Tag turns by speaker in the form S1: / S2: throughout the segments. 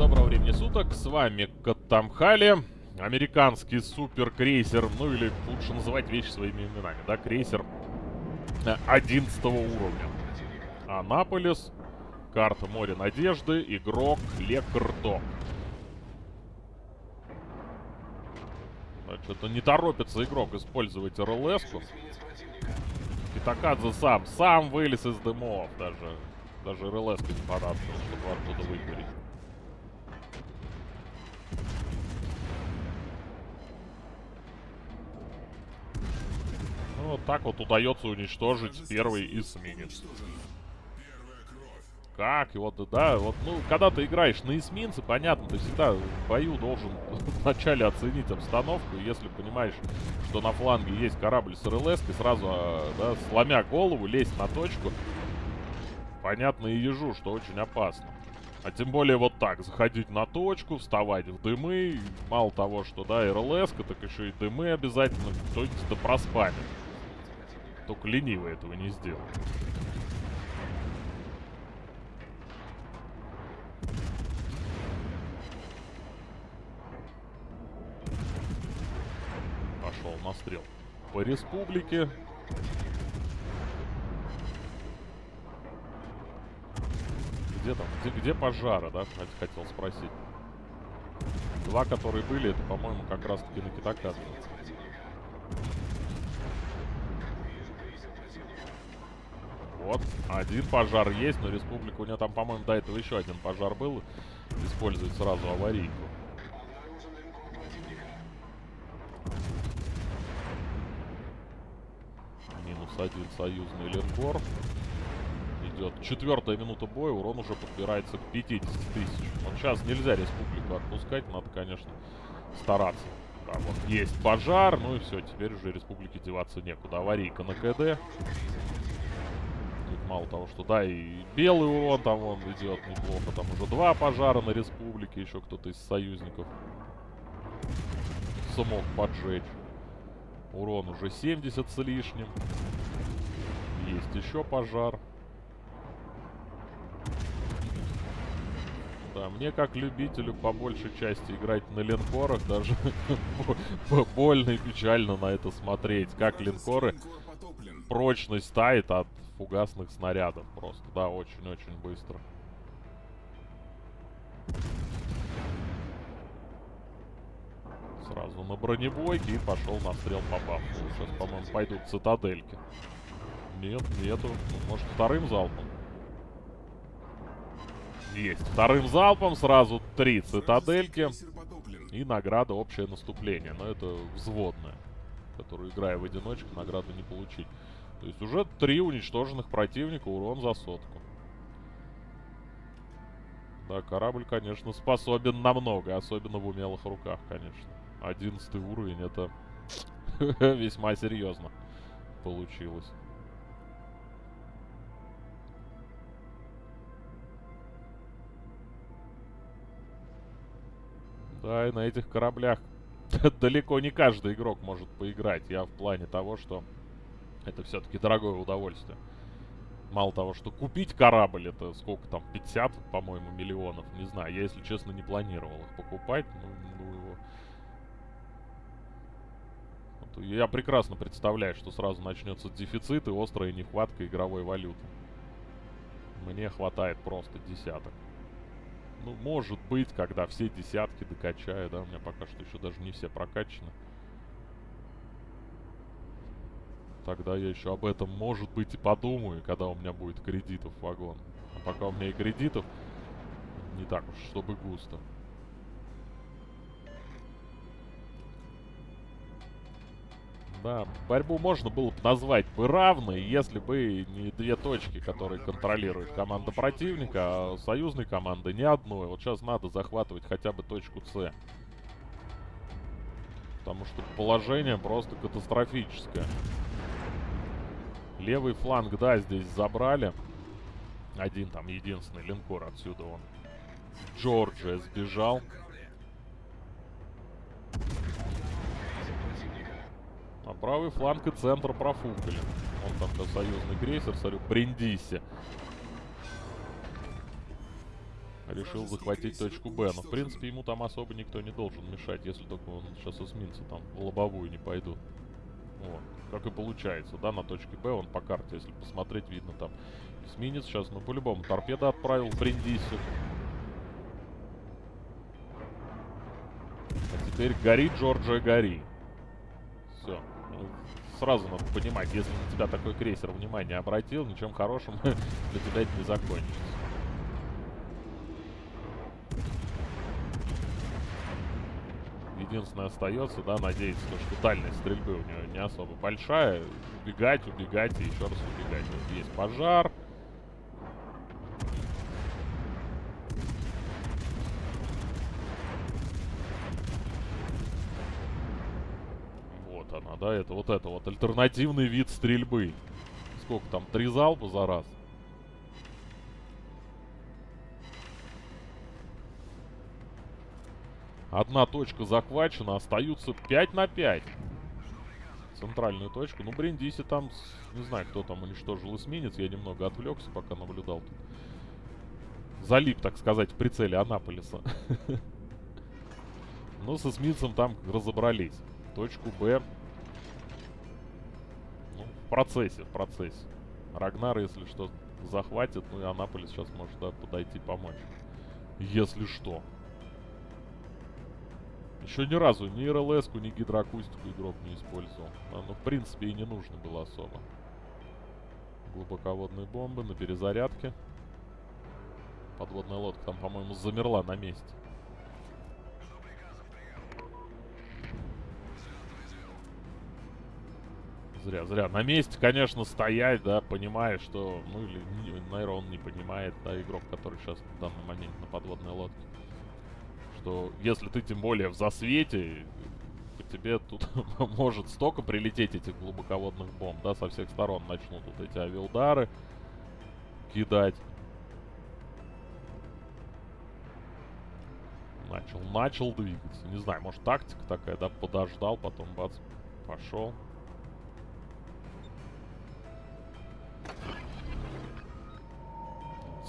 S1: доброго времени суток, с вами Катамхали, американский суперкрейсер, ну или лучше называть вещи своими именами, да, крейсер 11 уровня. Анаполис, карта Море Надежды, игрок Лекрдок. Что-то не торопится игрок использовать РЛС-ку. Китакадзе сам, сам вылез из дымов даже. Даже РЛС не понадобилось, чтобы оттуда выгореть. Вот так вот удается уничтожить первый эсминец. Как? И вот, да, вот, ну, когда ты играешь на эсминце, понятно, ты всегда в бою должен вначале оценить обстановку. И если понимаешь, что на фланге есть корабль с РЛС, сразу, а, да, сломя голову, лезть на точку, понятно и ежу, что очень опасно. А тем более вот так, заходить на точку, вставать в дымы. Мало того, что, да, РЛС, так еще и дымы обязательно кто-нибудь да проспамит. Только ленивый этого не сделал. Пошел на стрел. По республике. Где там? Где, где пожары, да? Хотел спросить. Два, которые были, это, по-моему, как раз-таки на Китакадзе. Вот, один пожар есть, но республика у нее там, по-моему, до этого еще один пожар был. Использует сразу аварийку. Минус один союзный линкор. Идет четвертая минута боя, урон уже подбирается к 50 тысяч. Вот сейчас нельзя республику отпускать, надо, конечно, стараться. Да, вот есть пожар, ну и все, теперь уже республике деваться некуда. Аварийка на КД мало того, что да, и белый урон там он идет неплохо. Там уже два пожара на республике, еще кто-то из союзников смог поджечь. Урон уже 70 с лишним. Есть еще пожар. Да, мне как любителю по большей части играть на линкорах даже больно и печально на это смотреть. Как линкоры прочность тает от фугасных снарядов просто. Да, очень-очень быстро. Сразу на бронебойке и пошел на стрел по бафу. Сейчас, по-моему, пойдут цитадельки. Нет, нету. Может, вторым залпом? Есть. Вторым залпом сразу три цитадельки. И награда общее наступление. Но это взводная. Которую, играя в одиночку, награду не получить. То есть уже три уничтоженных противника, урон за сотку. Да, корабль, конечно, способен на много, особенно в умелых руках, конечно. Одиннадцатый уровень, это весьма серьезно получилось. Да, и на этих кораблях далеко не каждый игрок может поиграть. Я в плане того, что это все-таки дорогое удовольствие. Мало того, что купить корабль, это сколько там, 50, по-моему, миллионов, не знаю. Я, если честно, не планировал их покупать. Ну, ну его... Вот, я прекрасно представляю, что сразу начнется дефицит и острая нехватка игровой валюты. Мне хватает просто десяток. Ну, может быть, когда все десятки докачаю, да, у меня пока что еще даже не все прокачаны. Тогда я еще об этом, может быть, и подумаю, когда у меня будет кредитов вагон. А пока у меня и кредитов не так уж, чтобы густо. Да, борьбу можно было бы назвать бы равной, если бы не две точки, которые контролирует команда противника, а союзной команды ни одной. Вот сейчас надо захватывать хотя бы точку С. Потому что положение просто катастрофическое. Левый фланг, да, здесь забрали. Один там единственный линкор отсюда он. Джорджия сбежал. А правый фланг и центр профукали. Он там-то союзный крейсер, смотрю, Бриндиси. решил захватить точку Б. Но, в принципе, ему там особо никто не должен мешать, если только он сейчас эсминцы там в лобовую не пойдут. Вот. Как и получается, да, на точке Б он по карте, если посмотреть, видно там эсминец сейчас, ну, по-любому, торпеда отправил Бриндиси. А теперь гори, Джорджия, гори. Все. Ну, сразу надо понимать, если на тебя такой крейсер внимание обратил, ничем хорошим для тебя это не закончится. Единственное остается, да, надеяться, что дальность стрельбы у него не особо большая. Убегать, убегать и еще раз убегать. Вот есть пожар. Вот она, да, это вот это вот альтернативный вид стрельбы. Сколько там, три залпа за раз? Одна точка захвачена, остаются 5 на 5. Центральную точку. Ну, Бриндиси там, не знаю, кто там уничтожил эсминец. Я немного отвлекся, пока наблюдал тут. Залип, так сказать, в прицеле Анаполиса. Но с эсминцем там разобрались. Точку Б. Ну, в процессе, в процессе. Рагнар, если что, захватит. Ну и Анаполис сейчас может да, подойти помочь. Если что. Еще ни разу ни рлс ни гидроакустику игрок не использовал. Ну, в принципе, и не нужно было особо. Глубоководные бомбы на перезарядке. Подводная лодка там, по-моему, замерла на месте. Зря, зря. На месте, конечно, стоять, да, понимая, что... Ну, или, наверное, он не понимает, да, игрок, который сейчас в данный момент на подводной лодке что если ты тем более в засвете, по тебе тут может столько прилететь этих глубоководных бомб, да, со всех сторон начнут вот эти авиаудары кидать. Начал, начал двигаться. Не знаю, может тактика такая, да, подождал, потом бац, пошел.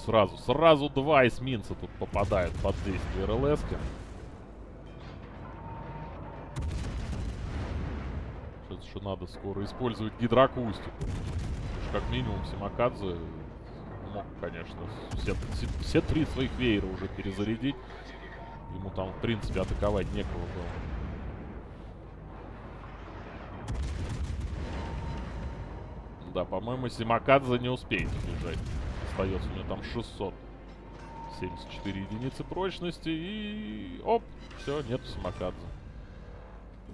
S1: Сразу, сразу два эсминца тут попадают под действие рлс -ки. Сейчас еще надо скоро использовать гидроакустику. Как минимум Симакадзе мог, конечно, все, все, все три своих веера уже перезарядить. Ему там, в принципе, атаковать некого было. Да, по-моему, Симакадзе не успеет убежать остается у него там 674 единицы прочности. И оп, все, нету самокадза.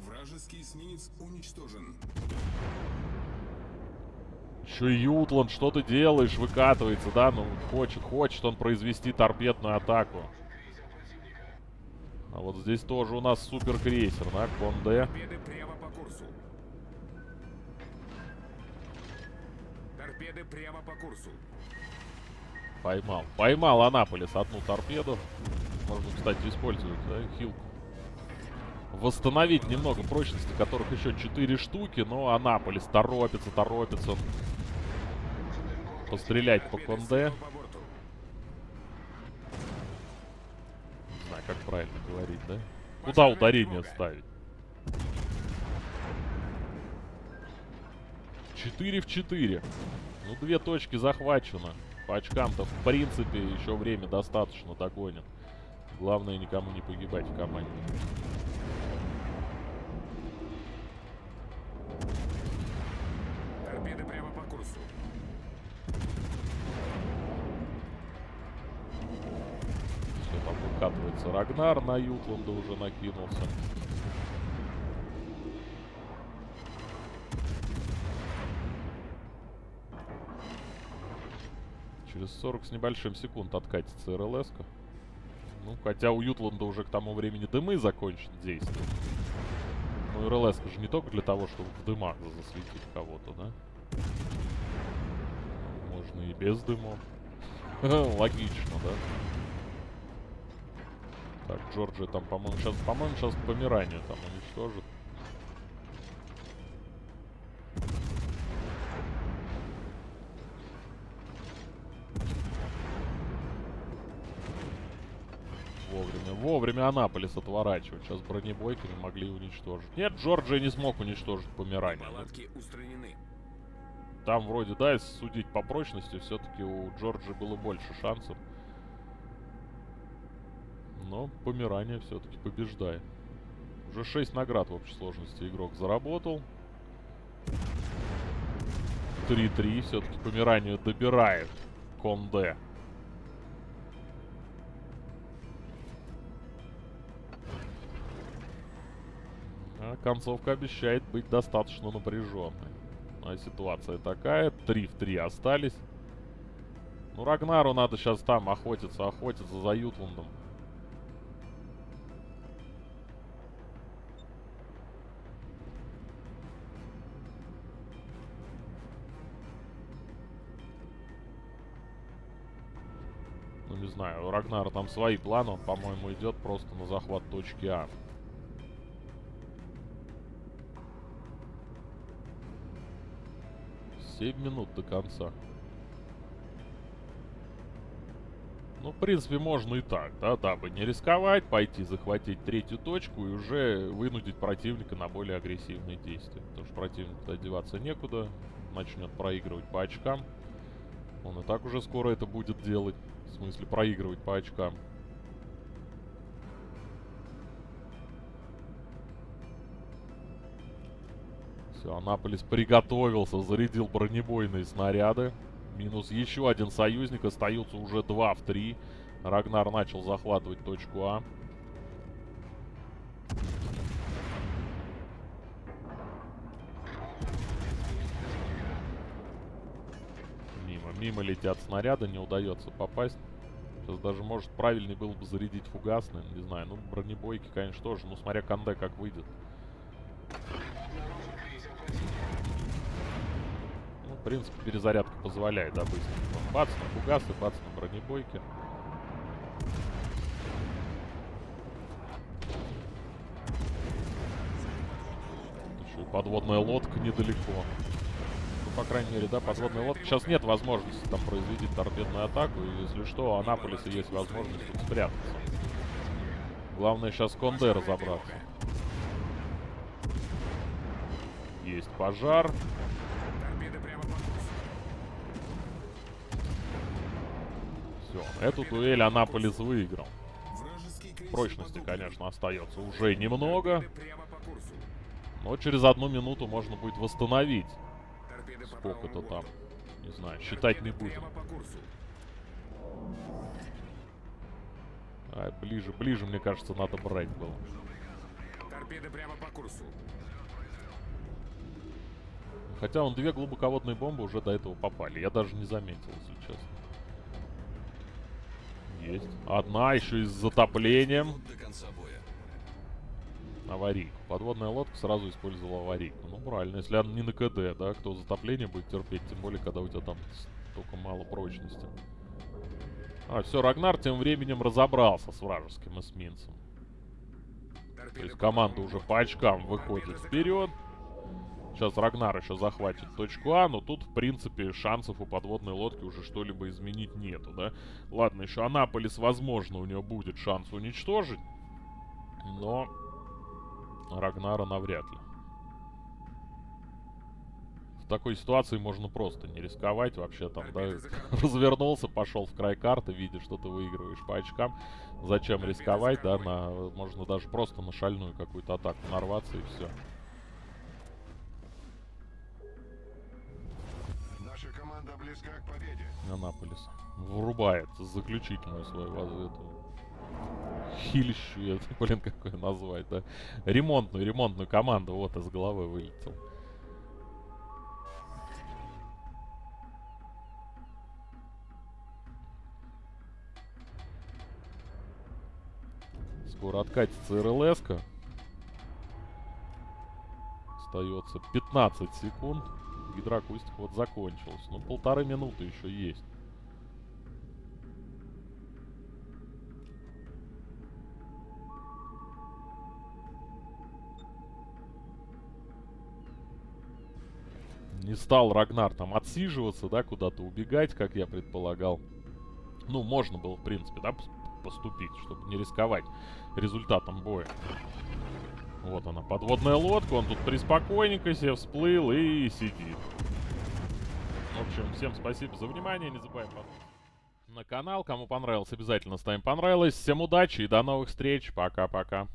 S2: Вражеский эсминец уничтожен.
S1: Еще Ютланд, что ты делаешь? Выкатывается, да? Ну, хочет, хочет он произвести торпедную атаку. А вот здесь тоже у нас суперкрейсер, да, Конде.
S2: Торпеды прямо по курсу.
S1: Поймал. Поймал Анаполис одну торпеду. Можно, кстати, использовать, да, хилку. Восстановить немного прочности, которых еще 4 штуки, но Анаполис торопится, торопится. Пострелять по Конде. Не знаю, как правильно говорить, да? Куда ударение ставить? 4 в 4. Ну, две точки захвачено. По очкам-то, в принципе, еще время достаточно догонит. Главное, никому не погибать в команде.
S2: Торпеды прямо по курсу.
S1: Все, там выкатывается Рагнар на Ютланда уже накинулся. 40 с небольшим секунд откатится рлс -ка. Ну, хотя у Ютланда уже к тому времени дымы закончат действовать. Ну, рлс же не только для того, чтобы в дымах засветить кого-то, да? Можно и без дымов. Логично, да? Так, Джорджия там, по-моему, сейчас, по-моему, сейчас помирание там уничтожит. Вовремя Анаполис отворачивать. Сейчас бронебойками могли уничтожить. Нет, Джорджия не смог уничтожить Померанию.
S2: Палатки устранены.
S1: Там вроде, да, если судить по прочности, все-таки у Джорджии было больше шансов. Но Померания все-таки побеждает. Уже 6 наград в общей сложности игрок заработал. 3-3. Все-таки Померанию добирает Конде. Концовка обещает быть достаточно напряженной. А ситуация такая. 3 в 3 остались. Ну, Рагнару надо сейчас там охотиться, охотиться за Ютландом. Ну, не знаю, у Рагнара там свои планы. Он, по-моему, идет просто на захват точки А. Семь минут до конца. Ну, в принципе, можно и так, да, дабы не рисковать, пойти захватить третью точку и уже вынудить противника на более агрессивные действия. Потому что противнику одеваться некуда, начнет проигрывать по очкам. Он и так уже скоро это будет делать, в смысле проигрывать по очкам. Все, Анаполис приготовился, зарядил бронебойные снаряды. Минус еще один союзник, остаются уже два в три. Рагнар начал захватывать точку А. Мимо, мимо летят снаряды, не удается попасть. Сейчас даже, может, правильнее было бы зарядить фугасным, не знаю. Ну, бронебойки, конечно, тоже. Ну, смотря Канде как выйдет. Принципе, перезарядка позволяет, да, быстро. Бац на фугасы, бац на бронебойки. Еще и подводная лодка недалеко. Ну, по крайней мере, да, подводная лодка. Сейчас нет возможности там произвести торпедную атаку. И если что, у Анаполиса есть возможность тут спрятаться. Главное сейчас Конде разобраться. Есть пожар.
S2: Торпеды прямо по курсу.
S1: Все, эту дуэль Анаполис выиграл. Прочности, конечно, остается уже немного. Но через одну минуту можно будет восстановить. Сколько-то там. Не знаю, считать не будем. А, ближе, ближе, мне кажется, надо брать было.
S2: Торпеды прямо по курсу.
S1: Хотя он две глубоководные бомбы уже до этого попали. Я даже не заметил, если честно. Есть. Одна еще и с затоплением. Аварийку. Подводная лодка сразу использовала аварийку. Ну, правильно. Если она не на КД, да, кто затопление будет терпеть, тем более, когда у тебя там столько мало прочности. А, все, Рагнар тем временем разобрался с вражеским эсминцем. То есть команда уже по очкам выходит вперед. Сейчас Рагнар еще захватит точку А, но тут, в принципе, шансов у подводной лодки уже что-либо изменить нету, да? Ладно, еще Анаполис, возможно, у него будет шанс уничтожить, но Рагнара навряд ли. В такой ситуации можно просто не рисковать вообще там, да? Развернулся, пошел в край карты, видишь, что ты выигрываешь по очкам. Зачем рисковать, да? На, можно даже просто на шальную какую-то атаку нарваться и все.
S3: Близка к победе.
S1: Анаполис врубает заключительную свою эту хилищу, я, блин, как ее назвать, да? Ремонтную, ремонтную команду, вот из головы вылетел. Скоро откатится РЛС-ка. Остается 15 секунд. Гидроакустика вот закончилась. Ну, полторы минуты еще есть. Не стал Рагнар там отсиживаться, да, куда-то убегать, как я предполагал. Ну, можно было, в принципе, да, пос- поступить, чтобы не рисковать результатом боя. Вот она, подводная лодка, он тут приспокойненько себе всплыл и сидит. В общем, всем спасибо за внимание, не забываем подписываться на канал. Кому понравилось, обязательно ставим понравилось. Всем удачи и до новых встреч. Пока-пока.